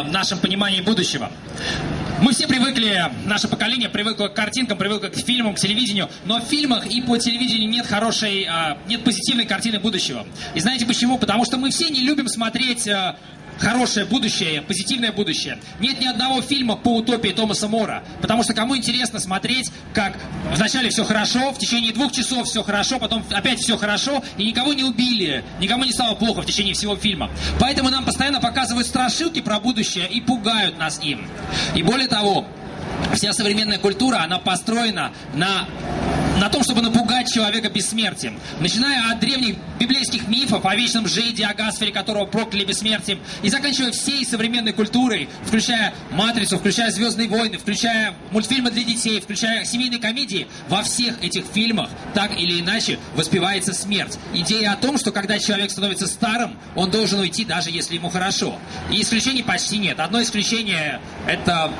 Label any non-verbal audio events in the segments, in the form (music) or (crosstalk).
э, нашем понимании будущего. Мы все привыкли, наше поколение привыкло к картинкам, привыкло к фильмам, к телевидению, но в фильмах и по телевидению нет хорошей, э, нет позитивной картины будущего. И знаете почему? Потому что мы все не любим смотреть э, хорошее будущее, позитивное будущее. Нет ни одного фильма по утопии Томаса Мора. Потому что кому интересно смотреть, как вначале все хорошо, в течение двух часов все хорошо, потом опять все хорошо, и никого не убили, никому не стало плохо в течение всего фильма. Поэтому нам постоянно показывают страшилки про будущее и пугают нас им. И более того, вся современная культура, она построена на на том, чтобы напугать человека бессмертием. Начиная от древних библейских мифов о вечном жиде, о Гасфере, которого прокляли бессмертием, и заканчивая всей современной культурой, включая «Матрицу», включая «Звездные войны», включая мультфильмы для детей, включая семейные комедии, во всех этих фильмах так или иначе воспевается смерть. Идея о том, что когда человек становится старым, он должен уйти, даже если ему хорошо. И исключений почти нет. Одно исключение — это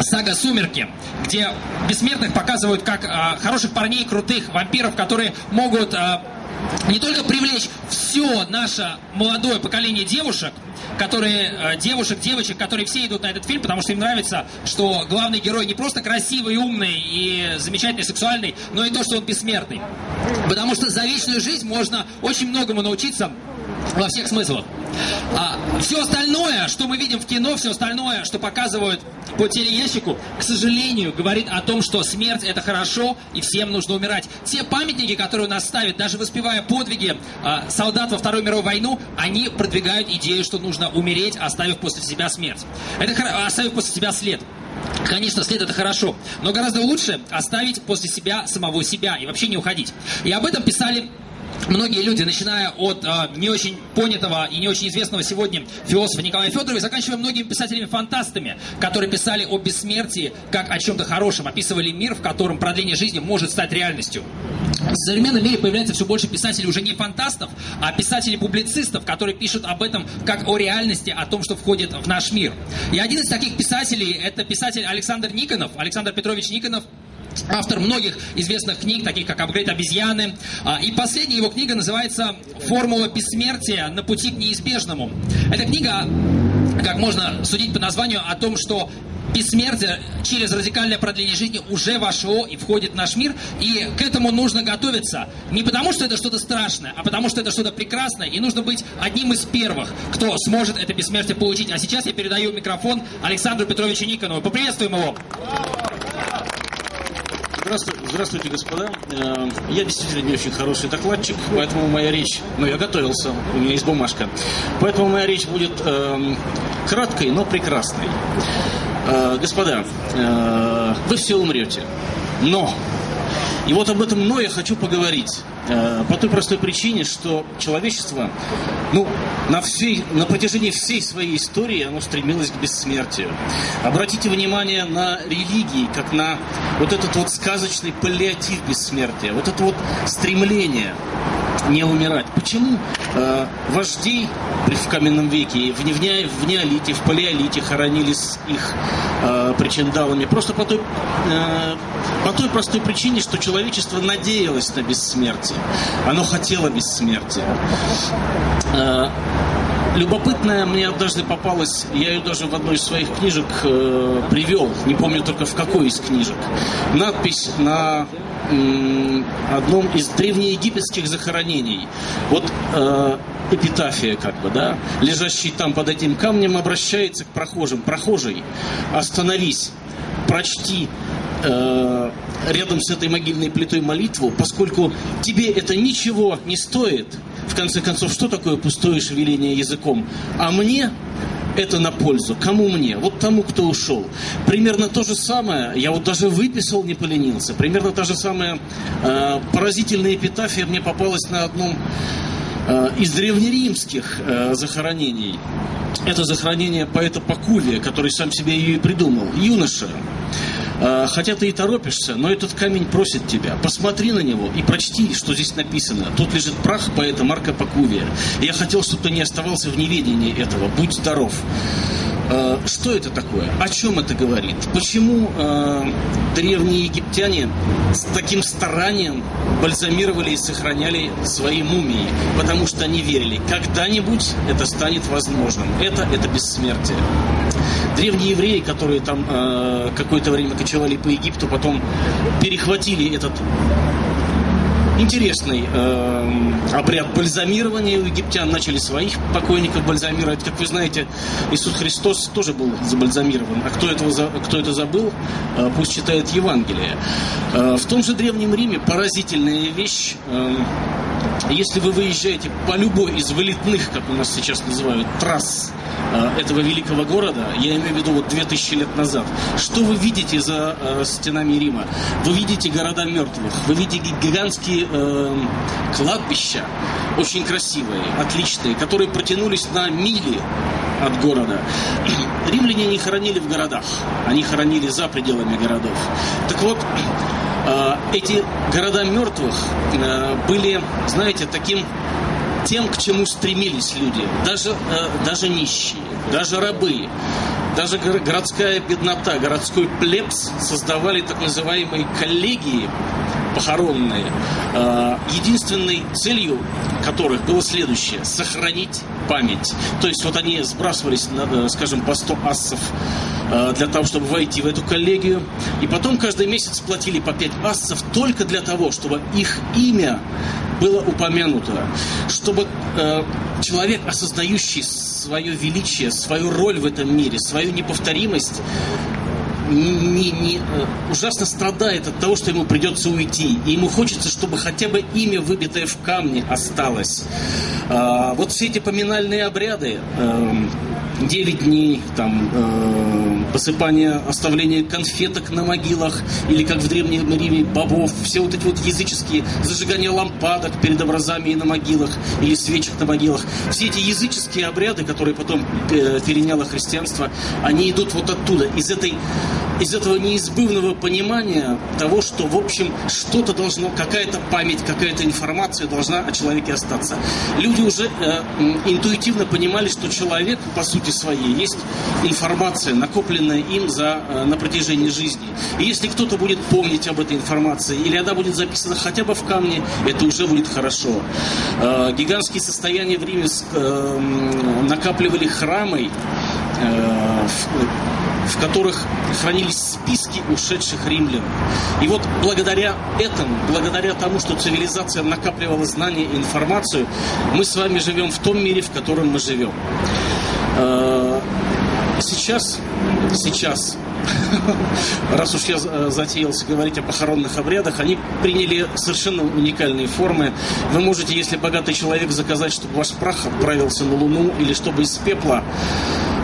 сага «Сумерки», где бессмертных показывают как а, хороших парней крутых, вампиров, которые могут э, не только привлечь все наше молодое поколение девушек, которые, э, девушек, девочек, которые все идут на этот фильм, потому что им нравится, что главный герой не просто красивый, умный и замечательный, сексуальный, но и то, что он бессмертный. Потому что за вечную жизнь можно очень многому научиться во всех смыслах. А все остальное, что мы видим в кино, все остальное, что показывают по телеящику, к сожалению, говорит о том, что смерть это хорошо и всем нужно умирать. Те памятники, которые у нас ставят, даже воспевая подвиги а, солдат во Вторую мировую войну, они продвигают идею, что нужно умереть, оставив после себя смерть. Это оставив после себя след. Конечно, след это хорошо, но гораздо лучше оставить после себя самого себя и вообще не уходить. И об этом писали многие люди, начиная от э, не очень понятого и не очень известного сегодня философа Николая Федорова, и заканчивая многими писателями-фантастами, которые писали о бессмертии как о чем-то хорошем, описывали мир, в котором продление жизни может стать реальностью. В современном мире появляется все больше писателей уже не фантастов, а писателей-публицистов, которые пишут об этом как о реальности, о том, что входит в наш мир. И один из таких писателей – это писатель Александр Никонов, Александр Петрович Никонов, автор многих известных книг, таких как «Апгрейд обезьяны». А, и последняя его книга называется «Формула бессмертия на пути к неизбежному». Эта книга, как можно судить по названию, о том, что бессмертие через радикальное продление жизни уже вошло и входит в наш мир, и к этому нужно готовиться. Не потому, что это что-то страшное, а потому, что это что-то прекрасное, и нужно быть одним из первых, кто сможет это бессмертие получить. А сейчас я передаю микрофон Александру Петровичу Никонову. Поприветствуем его! Здравствуйте, здравствуйте, господа. Э, я действительно не очень хороший докладчик, поэтому моя речь... Ну, я готовился, у меня есть бумажка. Поэтому моя речь будет э, краткой, но прекрасной. Э, господа, э, вы все умрете. Но и вот об этом но я хочу поговорить. Э, по той простой причине, что человечество, ну, на, всей, на протяжении всей своей истории оно стремилось к бессмертию. Обратите внимание на религии, как на вот этот вот сказочный паллиатив бессмертия, вот это вот стремление не умирать. Почему э, вождей в каменном веке, в, в, в неолите, в палеолите хоронились их э, причиндалами? Просто по той, э, по той простой причине, что человечество надеялось на бессмертие. Оно хотело бессмертия. Э, любопытная мне однажды попалась, я ее даже в одной из своих книжек э, привел, не помню только в какой из книжек. Надпись на одном из древнеегипетских захоронений. Вот э, эпитафия, как бы, да, лежащий там под этим камнем, обращается к прохожим. Прохожий, остановись, прочти э, рядом с этой могильной плитой молитву, поскольку тебе это ничего не стоит. В конце концов, что такое пустое шевеление языком? А мне это на пользу. Кому мне? Вот тому, кто ушел. Примерно то же самое, я вот даже выписал, не поленился, примерно та же самая э, поразительная эпитафия мне попалась на одном э, из древнеримских э, захоронений. Это захоронение поэта Пакувия, который сам себе ее и придумал. Юноша, хотя ты и торопишься, но этот камень просит тебя. Посмотри на него и прочти, что здесь написано. Тут лежит прах поэта Марка Пакувия. я хотел, чтобы ты не оставался в неведении этого. Будь здоров. Э, что это такое? О чем это говорит? Почему э, древние египтяне с таким старанием бальзамировали и сохраняли свои мумии? Потому что они верили, когда-нибудь это станет возможным. Это, это бессмертие. Древние евреи, которые там э, какое-то время кочевали по Египту, потом перехватили этот интересный э, обряд бальзамирования у египтян. Начали своих покойников бальзамировать. Как вы знаете, Иисус Христос тоже был забальзамирован. А кто, этого, кто это забыл, э, пусть читает Евангелие. Э, в том же Древнем Риме поразительная вещь. Э, если вы выезжаете по любой из вылетных, как у нас сейчас называют, трасс э, этого великого города, я имею в виду вот 2000 лет назад, что вы видите за э, стенами Рима? Вы видите города мертвых, вы видите гигантские э, кладбища, очень красивые, отличные, которые протянулись на мили от города. Римляне не хоронили в городах, они хоронили за пределами городов. Так вот, эти города мертвых э, были, знаете, таким тем, к чему стремились люди, даже, э, даже нищие, даже рабы, даже городская беднота, городской плебс создавали так называемые коллегии похоронные, э, единственной целью которых было следующее – сохранить память. То есть вот они сбрасывались, э, скажем, по 100 ассов э, для того, чтобы войти в эту коллегию. И потом каждый месяц платили по 5 ассов только для того, чтобы их имя было упомянуто. Чтобы человек, осознающий свое величие, свою роль в этом мире, свою неповторимость, не, не, э, ужасно страдает от того, что ему придется уйти. И ему хочется, чтобы хотя бы имя, выбитое в камне, осталось. А, вот все эти поминальные обряды, э, 9 дней, там, э, посыпание, оставление конфеток на могилах, или как в Древнем Риме бобов, все вот эти вот языческие, зажигание лампадок перед образами и на могилах, или свечек на могилах, все эти языческие обряды, которые потом э, переняло христианство, они идут вот оттуда, из этой из этого неизбывного понимания того, что, в общем, что-то должно, какая-то память, какая-то информация должна о человеке остаться. Люди уже э, интуитивно понимали, что человек, по сути своей, есть информация, накопленная им за, э, на протяжении жизни. И если кто-то будет помнить об этой информации, или она будет записана хотя бы в камне, это уже будет хорошо. Э, гигантские состояния в Риме э, накапливали храмы, э, в которых хранились списки ушедших римлян. И вот благодаря этому, благодаря тому, что цивилизация накапливала знания и информацию, мы с вами живем в том мире, в котором мы живем. Э, сейчас, сейчас (laughs) раз уж я э, затеялся говорить о похоронных обрядах, они приняли совершенно уникальные формы. Вы можете, если богатый человек, заказать, чтобы ваш прах отправился на Луну, или чтобы из пепла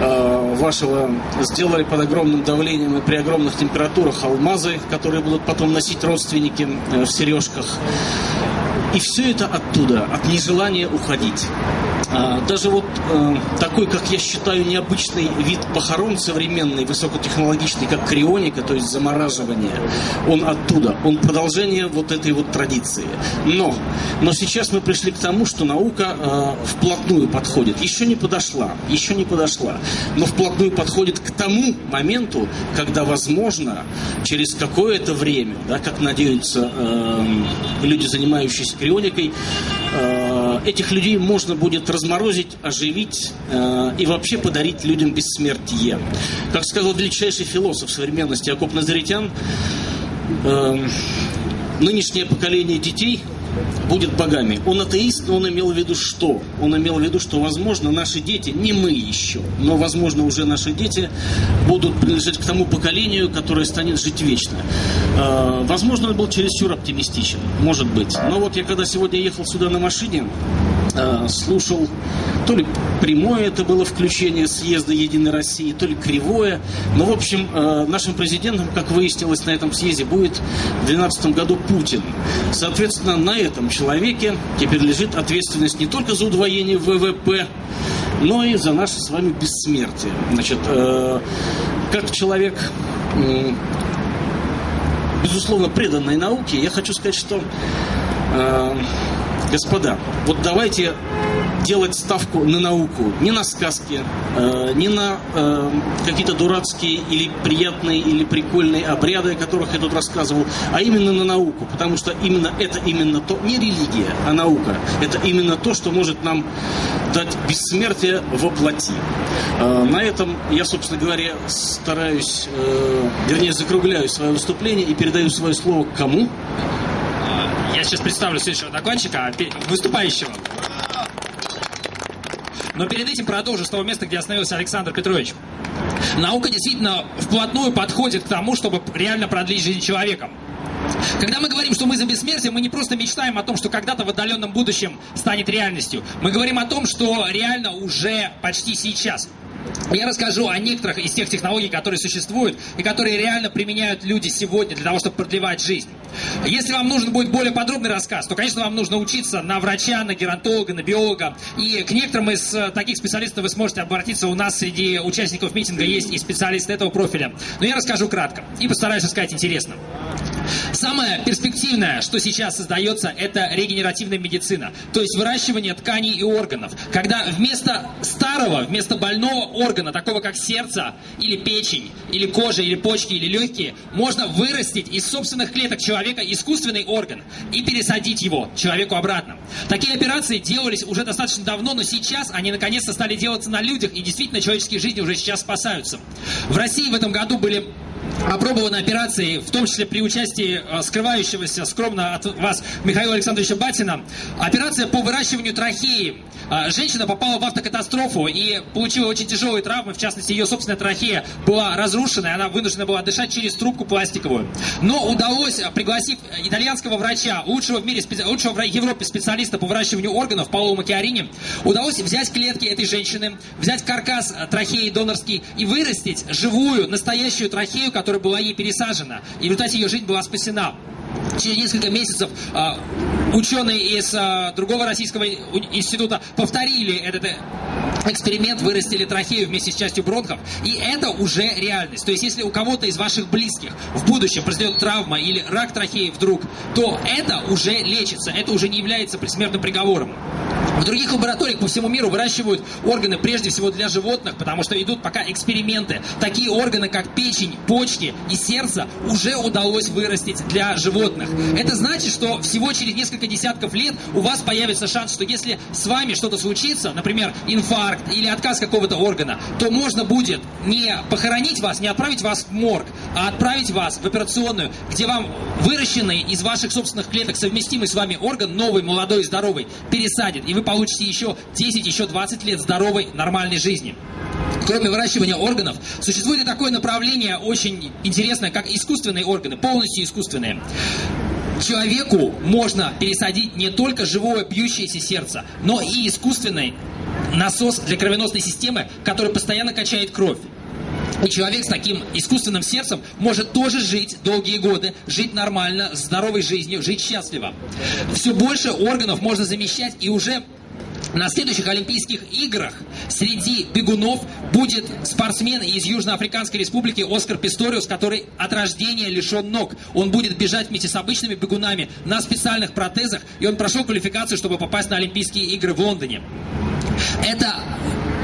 э, вашего сделали под огромным давлением и при огромных температурах алмазы, которые будут потом носить родственники э, в сережках. И все это оттуда, от нежелания уходить. А, даже вот э, такой, как я считаю, необычный вид похорон современный, высокотехнологичный, как крионика, то есть замораживание, он оттуда, он продолжение вот этой вот традиции. Но, но сейчас мы пришли к тому, что наука э, вплотную подходит. Еще не подошла, еще не подошла, но вплотную подходит к тому моменту, когда, возможно, через какое-то время, да, как надеются э, люди, занимающиеся крионикой, этих людей можно будет разморозить, оживить э, и вообще подарить людям бессмертие. Как сказал величайший философ современности Акоп Назаритян, э, нынешнее поколение детей будет богами. Он атеист, но он имел в виду что? Он имел в виду, что, возможно, наши дети, не мы еще, но, возможно, уже наши дети будут принадлежать к тому поколению, которое станет жить вечно. Э, возможно, он был чересчур оптимистичен, может быть. Но вот я когда сегодня ехал сюда на машине, Э, слушал, то ли прямое это было включение съезда Единой России, то ли кривое. Но, в общем, э, нашим президентом, как выяснилось на этом съезде, будет в 2012 году Путин. Соответственно, на этом человеке теперь лежит ответственность не только за удвоение ВВП, но и за наше с вами бессмертие. Значит, э, как человек безусловно, преданной науке, я хочу сказать, что Господа, вот давайте делать ставку на науку, не на сказки, э, не на э, какие-то дурацкие или приятные или прикольные обряды, о которых я тут рассказывал, а именно на науку, потому что именно это именно то, не религия, а наука, это именно то, что может нам дать бессмертие воплоти. Э, на этом я, собственно говоря, стараюсь, вернее, закругляю свое выступление и передаю свое слово кому? Я сейчас представлю следующего докладчика, выступающего. Но перед этим продолжу с того места, где остановился Александр Петрович. Наука действительно вплотную подходит к тому, чтобы реально продлить жизнь человека. Когда мы говорим, что мы за бессмертие, мы не просто мечтаем о том, что когда-то в отдаленном будущем станет реальностью. Мы говорим о том, что реально уже почти сейчас. Я расскажу о некоторых из тех технологий, которые существуют и которые реально применяют люди сегодня для того, чтобы продлевать жизнь. Если вам нужен будет более подробный рассказ, то, конечно, вам нужно учиться на врача, на геронтолога, на биолога. И к некоторым из э, таких специалистов вы сможете обратиться. У нас среди участников митинга есть и специалисты этого профиля. Но я расскажу кратко и постараюсь рассказать интересно. Самое перспективное, что сейчас создается, это регенеративная медицина, то есть выращивание тканей и органов. Когда вместо старого, вместо больного органа, такого как сердце, или печень, или кожа, или почки, или легкие, можно вырастить из собственных клеток человека искусственный орган и пересадить его человеку обратно. Такие операции делались уже достаточно давно, но сейчас они наконец-то стали делаться на людях, и действительно человеческие жизни уже сейчас спасаются. В России в этом году были опробованы операции, в том числе при участии э, скрывающегося скромно от вас Михаила Александровича Батина, операция по выращиванию трахеи. Э, женщина попала в автокатастрофу и получила очень тяжелые травмы, в частности, ее собственная трахея была разрушена, и она вынуждена была дышать через трубку пластиковую. Но удалось, э, пригласив итальянского врача, лучшего в мире, лучшего в Европе специалиста по выращиванию органов, Паоло Макиарини, удалось взять клетки этой женщины, взять каркас трахеи донорский и вырастить живую, настоящую трахею, которая которая была ей пересажена. И в результате ее жизнь была спасена. Через несколько месяцев а, ученые из а, другого российского института повторили этот э, эксперимент, вырастили трахею вместе с частью бронхов, и это уже реальность. То есть, если у кого-то из ваших близких в будущем произойдет травма или рак трахеи вдруг, то это уже лечится, это уже не является предсмертным приговором. В других лабораториях по всему миру выращивают органы прежде всего для животных, потому что идут пока эксперименты. Такие органы, как печень, почки и сердце, уже удалось вырастить для животных. Это значит, что всего через несколько десятков лет у вас появится шанс, что если с вами что-то случится, например, инфаркт или отказ какого-то органа, то можно будет не похоронить вас, не отправить вас в морг, а отправить вас в операционную, где вам выращенный из ваших собственных клеток совместимый с вами орган, новый, молодой здоровый, пересадит. И вы получите еще 10, еще 20 лет здоровой, нормальной жизни. Кроме выращивания органов, существует и такое направление очень интересное, как искусственные органы, полностью искусственные. Человеку можно пересадить не только живое бьющееся сердце, но и искусственный насос для кровеносной системы, который постоянно качает кровь. И человек с таким искусственным сердцем может тоже жить долгие годы, жить нормально, здоровой жизнью, жить счастливо. Все больше органов можно замещать, и уже на следующих Олимпийских играх среди бегунов будет спортсмен из Южноафриканской республики Оскар Писториус, который от рождения лишен ног. Он будет бежать вместе с обычными бегунами на специальных протезах, и он прошел квалификацию, чтобы попасть на Олимпийские игры в Лондоне. Это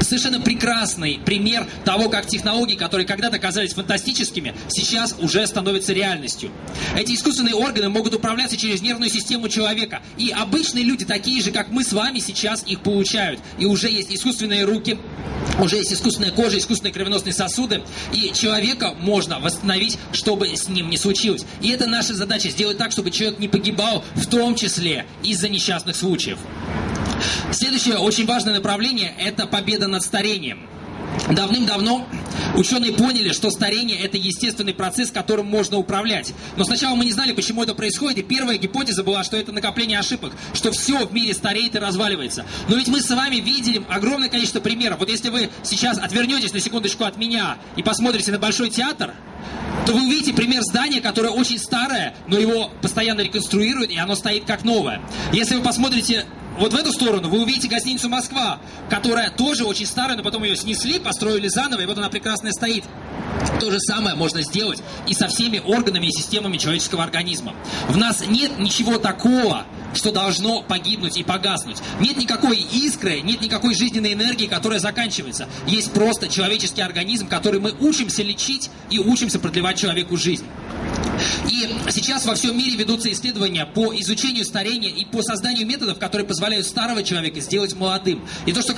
совершенно прекрасный пример того, как технологии, которые когда-то казались фантастическими, сейчас уже становятся реальностью. Эти искусственные органы могут управляться через нервную систему человека. И обычные люди, такие же, как мы с вами, сейчас их получают. И уже есть искусственные руки, уже есть искусственная кожа, искусственные кровеносные сосуды. И человека можно восстановить, чтобы с ним не случилось. И это наша задача, сделать так, чтобы человек не погибал, в том числе из-за несчастных случаев. Следующее очень важное направление – это победа над старением. Давным-давно ученые поняли, что старение – это естественный процесс, которым можно управлять. Но сначала мы не знали, почему это происходит, и первая гипотеза была, что это накопление ошибок, что все в мире стареет и разваливается. Но ведь мы с вами видели огромное количество примеров. Вот если вы сейчас отвернетесь на секундочку от меня и посмотрите на Большой театр, то вы увидите пример здания, которое очень старое, но его постоянно реконструируют, и оно стоит как новое. Если вы посмотрите вот в эту сторону вы увидите гостиницу «Москва», которая тоже очень старая, но потом ее снесли, построили заново, и вот она прекрасная стоит. То же самое можно сделать и со всеми органами и системами человеческого организма. В нас нет ничего такого, что должно погибнуть и погаснуть. Нет никакой искры, нет никакой жизненной энергии, которая заканчивается. Есть просто человеческий организм, который мы учимся лечить и учимся продлевать человеку жизнь. И сейчас во всем мире ведутся исследования по изучению старения и по созданию методов, которые позволяют старого человека сделать молодым. И то, что